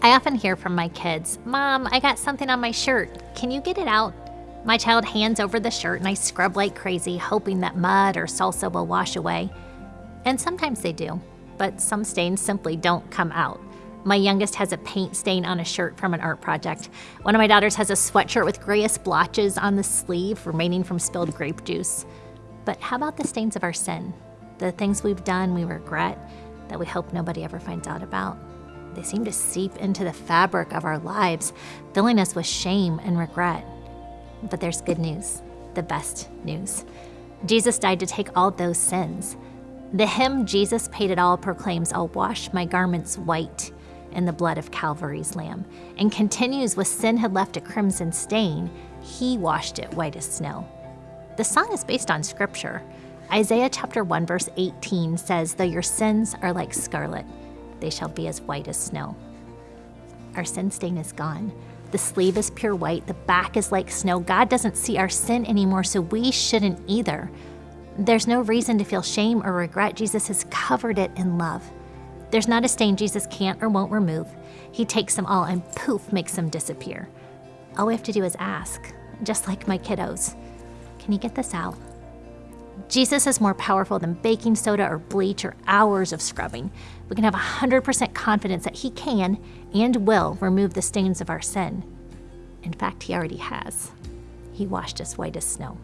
I often hear from my kids, Mom, I got something on my shirt. Can you get it out? My child hands over the shirt and I scrub like crazy, hoping that mud or salsa will wash away. And sometimes they do, but some stains simply don't come out. My youngest has a paint stain on a shirt from an art project. One of my daughters has a sweatshirt with grayish blotches on the sleeve remaining from spilled grape juice. But how about the stains of our sin? The things we've done we regret that we hope nobody ever finds out about? They seem to seep into the fabric of our lives, filling us with shame and regret. But there's good news, the best news. Jesus died to take all those sins. The hymn, Jesus Paid It All, proclaims, I'll wash my garments white in the blood of Calvary's Lamb, and continues with sin had left a crimson stain, he washed it white as snow. The song is based on scripture. Isaiah chapter 1 verse 18 says, Though your sins are like scarlet, they shall be as white as snow. Our sin stain is gone. The sleeve is pure white, the back is like snow. God doesn't see our sin anymore, so we shouldn't either. There's no reason to feel shame or regret. Jesus has covered it in love. There's not a stain Jesus can't or won't remove. He takes them all and poof, makes them disappear. All we have to do is ask, just like my kiddos. Can you get this out? Jesus is more powerful than baking soda or bleach or hours of scrubbing. We can have 100% confidence that He can and will remove the stains of our sin. In fact, He already has. He washed us white as snow.